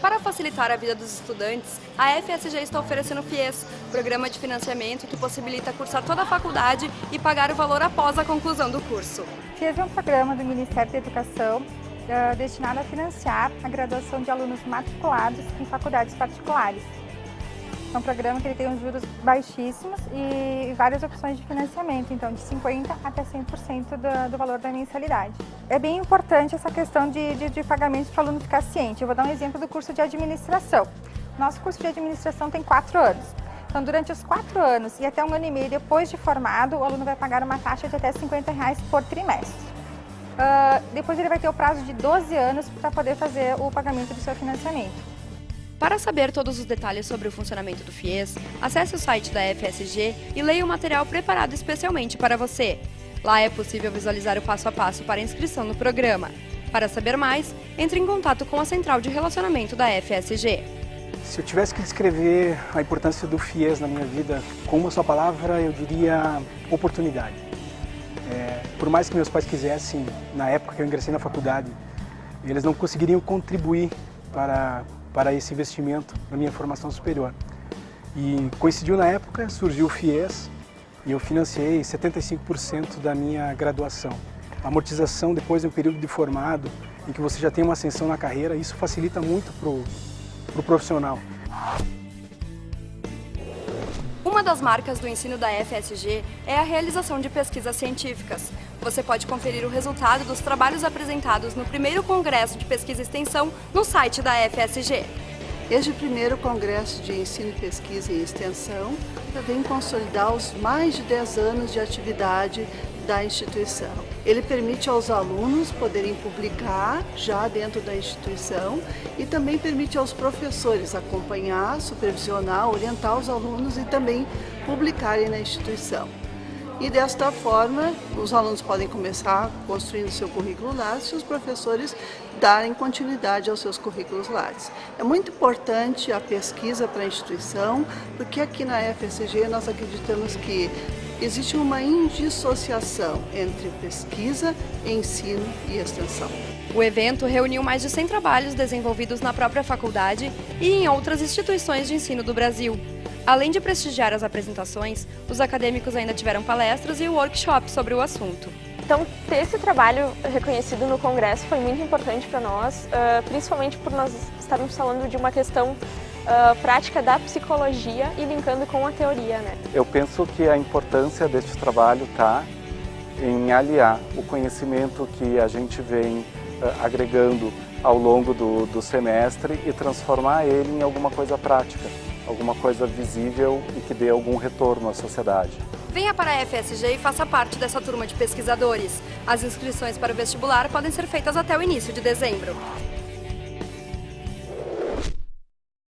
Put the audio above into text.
Para facilitar a vida dos estudantes, a FSG está oferecendo o FIES, programa de financiamento que possibilita cursar toda a faculdade e pagar o valor após a conclusão do curso. FIES é um programa do Ministério da Educação uh, destinado a financiar a graduação de alunos matriculados em faculdades particulares. É um programa que ele tem uns juros baixíssimos e várias opções de financiamento, então de 50% até 100% do, do valor da mensalidade. É bem importante essa questão de, de, de pagamento para o aluno ficar ciente. Eu vou dar um exemplo do curso de administração. Nosso curso de administração tem quatro anos. Então, durante os quatro anos e até um ano e meio depois de formado, o aluno vai pagar uma taxa de até 50 reais por trimestre. Uh, depois ele vai ter o prazo de 12 anos para poder fazer o pagamento do seu financiamento. Para saber todos os detalhes sobre o funcionamento do FIES, acesse o site da FSG e leia o material preparado especialmente para você. Lá é possível visualizar o passo a passo para a inscrição no programa. Para saber mais, entre em contato com a Central de Relacionamento da FSG. Se eu tivesse que descrever a importância do FIES na minha vida com uma só palavra, eu diria oportunidade. É, por mais que meus pais quisessem, na época que eu ingressei na faculdade, eles não conseguiriam contribuir para para esse investimento na minha formação superior. E coincidiu na época, surgiu o FIES e eu financiei 75% da minha graduação. A amortização depois de um período de formado, em que você já tem uma ascensão na carreira, isso facilita muito para o pro profissional. Uma das marcas do ensino da FSG é a realização de pesquisas científicas. Você pode conferir o resultado dos trabalhos apresentados no primeiro Congresso de Pesquisa e Extensão no site da FSG. Este primeiro Congresso de Ensino, Pesquisa e Extensão vem consolidar os mais de 10 anos de atividade da instituição. Ele permite aos alunos poderem publicar já dentro da instituição e também permite aos professores acompanhar, supervisionar, orientar os alunos e também publicarem na instituição. E desta forma, os alunos podem começar construindo seu currículo Lattes e os professores darem continuidade aos seus currículos Lattes. É muito importante a pesquisa para a instituição, porque aqui na FSG nós acreditamos que existe uma indissociação entre pesquisa, ensino e extensão. O evento reuniu mais de 100 trabalhos desenvolvidos na própria faculdade e em outras instituições de ensino do Brasil. Além de prestigiar as apresentações, os acadêmicos ainda tiveram palestras e workshops sobre o assunto. Então, ter esse trabalho reconhecido no Congresso foi muito importante para nós, principalmente por nós estarmos falando de uma questão prática da psicologia e linkando com a teoria. Né? Eu penso que a importância deste trabalho está em aliar o conhecimento que a gente vem agregando ao longo do, do semestre e transformar ele em alguma coisa prática, alguma coisa visível e que dê algum retorno à sociedade. Venha para a FSG e faça parte dessa turma de pesquisadores. As inscrições para o vestibular podem ser feitas até o início de dezembro.